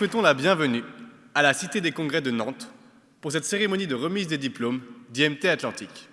souhaitons la bienvenue à la Cité des Congrès de Nantes pour cette cérémonie de remise des diplômes d'IMT Atlantique.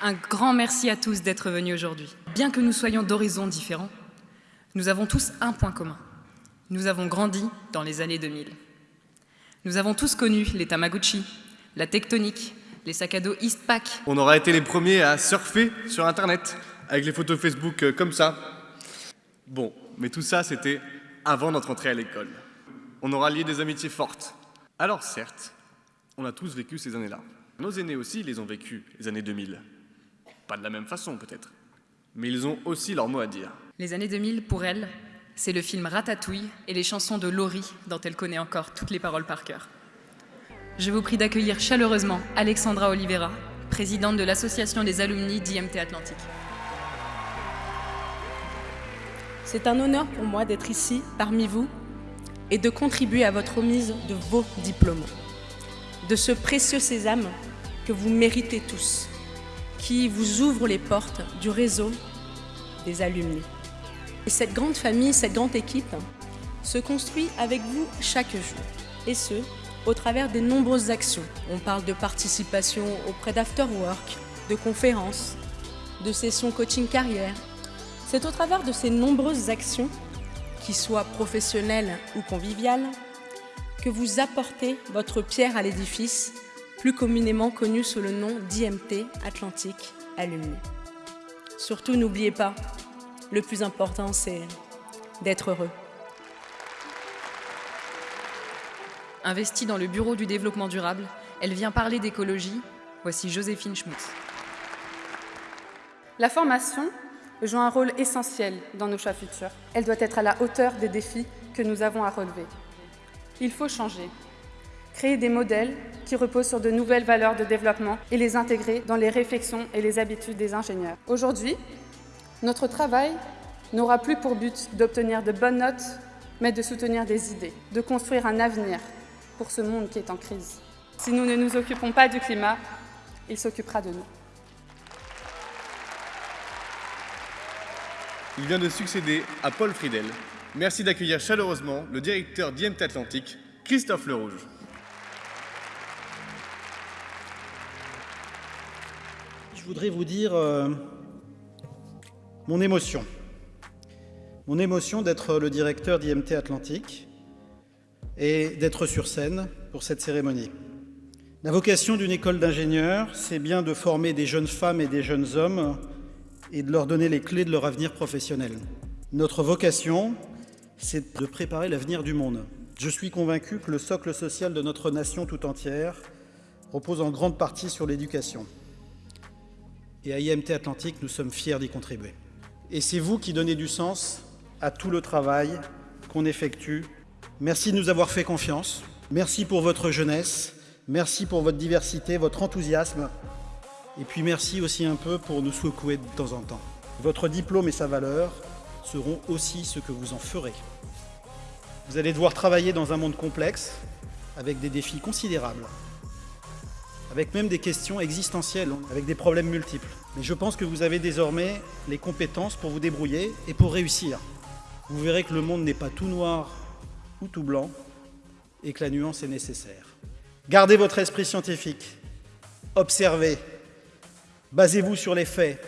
Un grand merci à tous d'être venus aujourd'hui. Bien que nous soyons d'horizons différents, nous avons tous un point commun. Nous avons grandi dans les années 2000. Nous avons tous connu les Tamagotchi, la tectonique, les sacs à dos Eastpak. On aura été les premiers à surfer sur Internet avec les photos Facebook euh, comme ça. Bon, mais tout ça, c'était avant notre entrée à l'école. On aura lié des amitiés fortes. Alors certes, on a tous vécu ces années-là. Nos aînés aussi les ont vécues, les années 2000. Pas de la même façon peut-être, mais ils ont aussi leur mot à dire. Les années 2000, pour elle, c'est le film Ratatouille et les chansons de Laurie dont elle connaît encore toutes les paroles par cœur. Je vous prie d'accueillir chaleureusement Alexandra Oliveira, présidente de l'association des alumni d'IMT Atlantique. C'est un honneur pour moi d'être ici, parmi vous, et de contribuer à votre remise de vos diplômes, de ce précieux sésame que vous méritez tous, qui vous ouvre les portes du réseau des alumni. Et cette grande famille, cette grande équipe se construit avec vous chaque jour, et ce, au travers des nombreuses actions. On parle de participation auprès d'afterwork, de conférences, de sessions coaching carrière. C'est au travers de ces nombreuses actions, qui soient professionnelles ou conviviales, que vous apportez votre pierre à l'édifice, plus communément connu sous le nom d'IMT Atlantique Alumni. Surtout, n'oubliez pas, le plus important, c'est d'être heureux. Investie dans le Bureau du développement durable, elle vient parler d'écologie. Voici Joséphine Schmutz. La formation joue un rôle essentiel dans nos choix futurs. Elle doit être à la hauteur des défis que nous avons à relever. Il faut changer, créer des modèles qui reposent sur de nouvelles valeurs de développement et les intégrer dans les réflexions et les habitudes des ingénieurs. Aujourd'hui, notre travail n'aura plus pour but d'obtenir de bonnes notes, mais de soutenir des idées, de construire un avenir pour ce monde qui est en crise. Si nous ne nous occupons pas du climat, il s'occupera de nous. Il vient de succéder à Paul Friedel. Merci d'accueillir chaleureusement le directeur d'IMT Atlantique, Christophe Lerouge. Je voudrais vous dire euh, mon émotion. Mon émotion d'être le directeur d'IMT Atlantique et d'être sur scène pour cette cérémonie. La vocation d'une école d'ingénieurs, c'est bien de former des jeunes femmes et des jeunes hommes et de leur donner les clés de leur avenir professionnel. Notre vocation, c'est de préparer l'avenir du monde. Je suis convaincu que le socle social de notre nation tout entière repose en grande partie sur l'éducation. Et à IMT Atlantique, nous sommes fiers d'y contribuer. Et c'est vous qui donnez du sens à tout le travail qu'on effectue. Merci de nous avoir fait confiance. Merci pour votre jeunesse. Merci pour votre diversité, votre enthousiasme. Et puis merci aussi un peu pour nous secouer de temps en temps. Votre diplôme et sa valeur seront aussi ce que vous en ferez. Vous allez devoir travailler dans un monde complexe, avec des défis considérables, avec même des questions existentielles, avec des problèmes multiples. Mais je pense que vous avez désormais les compétences pour vous débrouiller et pour réussir. Vous verrez que le monde n'est pas tout noir ou tout blanc et que la nuance est nécessaire. Gardez votre esprit scientifique, observez, basez-vous sur les faits,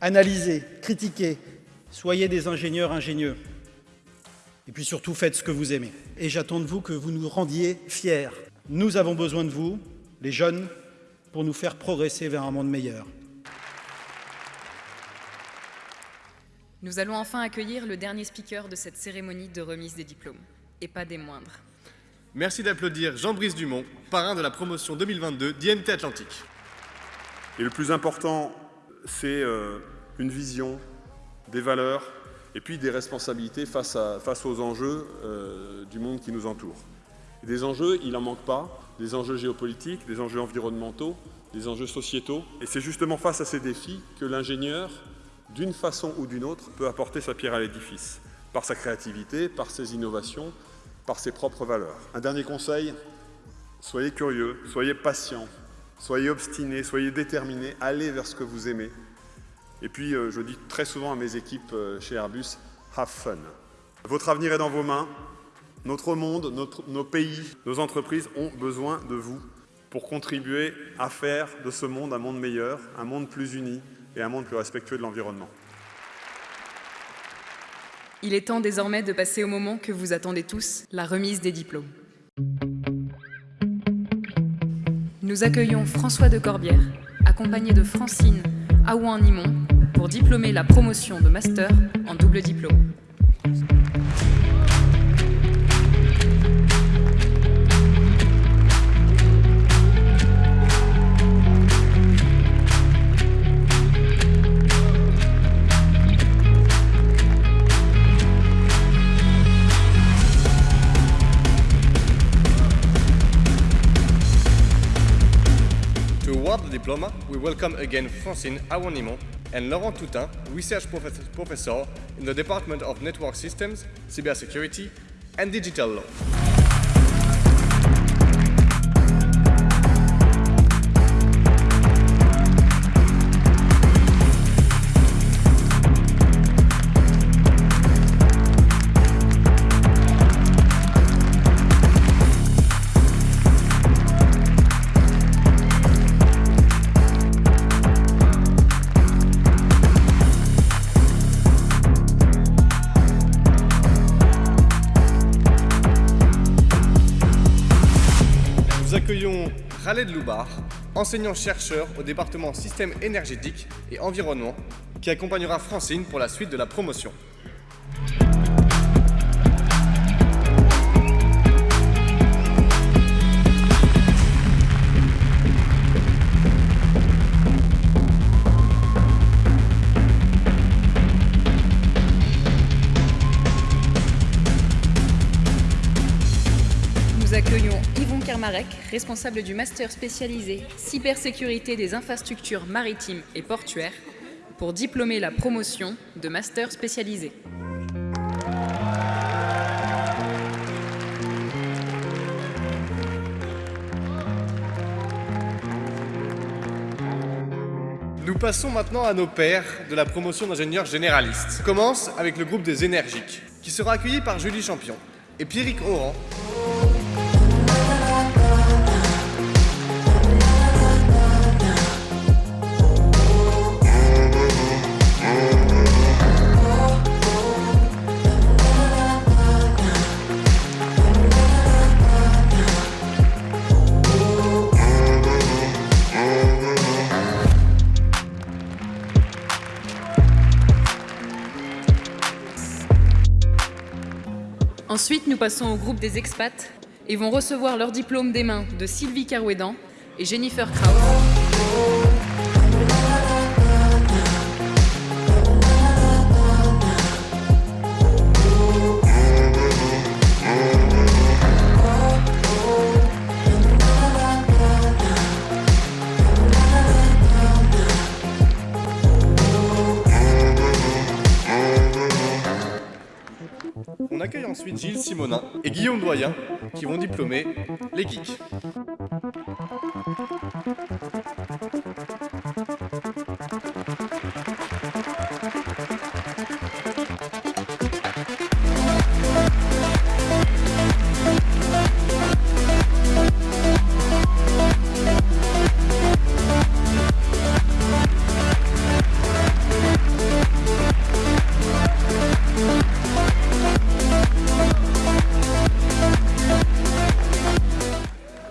analysez, critiquez, soyez des ingénieurs ingénieux. Et puis surtout, faites ce que vous aimez. Et j'attends de vous que vous nous rendiez fiers. Nous avons besoin de vous, les jeunes, pour nous faire progresser vers un monde meilleur. Nous allons enfin accueillir le dernier speaker de cette cérémonie de remise des diplômes, et pas des moindres. Merci d'applaudir Jean-Brice Dumont, parrain de la promotion 2022 d'IMT Atlantique. Et le plus important, c'est euh, une vision, des valeurs et puis des responsabilités face, à, aux enjeux euh, du monde qui nous entoure. Et des enjeux, il n'en manque pas, des enjeux géopolitiques, des enjeux environnementaux, des enjeux sociétaux. Et c'est justement face à ces défis que l'ingénieur, d'une façon ou d'une autre, peut apporter sa pierre à l'édifice, par sa créativité, par ses innovations, par ses propres valeurs. Un dernier conseil, soyez curieux, soyez patient, soyez obstinés, soyez déterminés, allez vers ce que vous aimez. Et puis, euh, je dis très souvent à mes équipes euh, chez Airbus, have fun. Votre avenir est dans vos mains. Notre monde, nos pays, nos entreprises ont besoin de vous pour contribuer à faire de ce monde un monde meilleur, un monde plus uni et un monde plus respectueux de l'environnement. Il est temps désormais de passer au moment que vous attendez tous, la remise des diplômes. Nous accueillons François de Corbière, accompagné de Francine Aouan-Nimon, pour diplômer la promotion de master en double diplôme. Welcome again Francine Awanimon and Laurent Toutin, research professor in the Department of Network Systems, Cybersecurity and Digital Law. Accueillons de Loubar, enseignant-chercheur au département Système énergétique et environnement, qui accompagnera Francine pour la suite de la promotion. Responsable du master spécialisé cybersécurité des infrastructures maritimes et portuaires, pour diplômer la promotion de master spécialisé. Nous passons maintenant à nos pairs de la promotion d'ingénieurs généralistes. On commence avec le groupe des énergiques, qui sera accueilli par Julie Champion et Pierrick Oran, Ensuite, nous passons au groupe des expats et vont recevoir leur diplôme des mains de Sylvie Carouédan et Jennifer Kraus. Ensuite Gilles Simonin et Guillaume Doyen qui vont diplômer les geeks.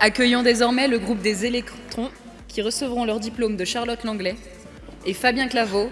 Accueillons désormais le groupe des électrons qui recevront leur diplôme de Charlotte Langlais et Fabien Claveau.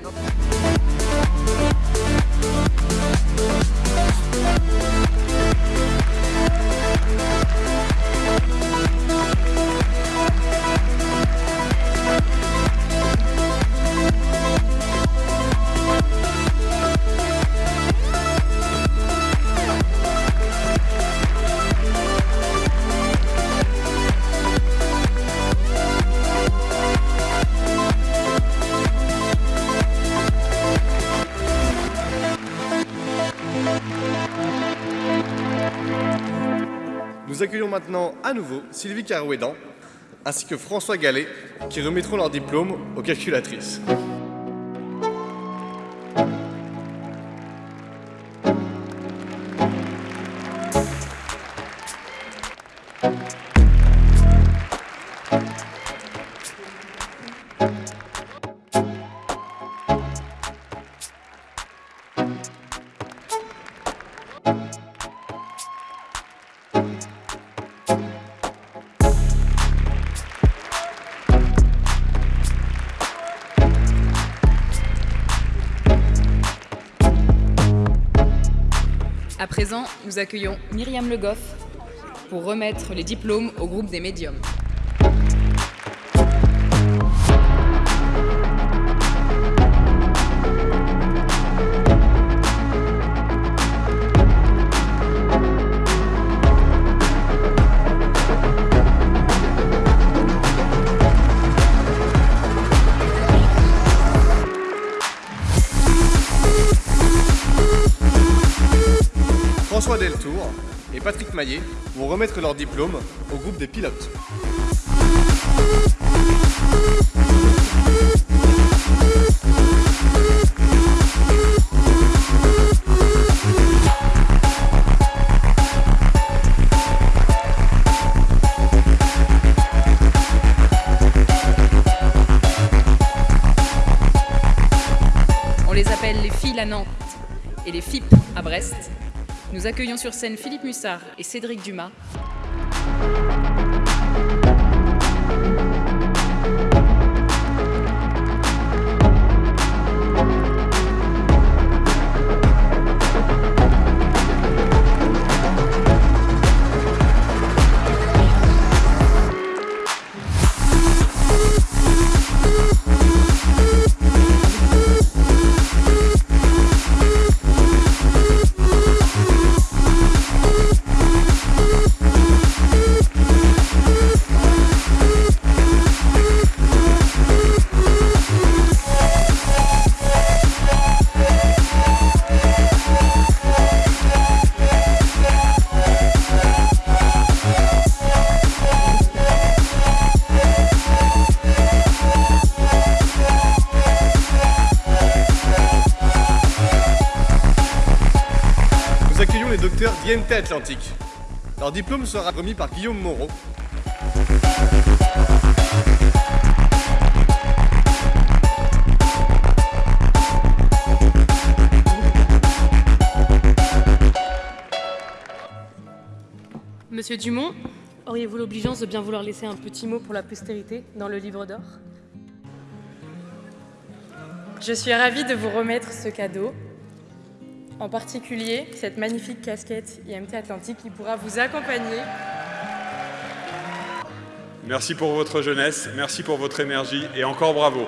Maintenant à nouveau Sylvie Carouédan ainsi que François Gallet qui remettront leur diplôme aux calculatrices. À présent, nous accueillons Myriam Le Goff pour remettre les diplômes au groupe des médiums. Patrick Maillet vont remettre leur diplôme au groupe des pilotes. On les appelle les filles à Nantes et les FIP à Brest. Nous accueillons sur scène Philippe Mussard et Cédric Dumas. Leur diplôme sera remis par Guillaume Moreau. Monsieur Dumont, auriez-vous l'obligeance de bien vouloir laisser un petit mot pour la postérité dans le livre d'or? Je suis ravie de vous remettre ce cadeau, en particulier cette magnifique casquette IMT Atlantique qui pourra vous accompagner. Merci pour votre jeunesse, merci pour votre énergie et encore bravo.